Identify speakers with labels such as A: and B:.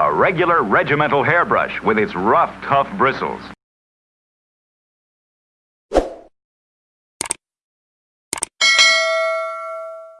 A: A regular regimental hairbrush with its rough, tough bristles.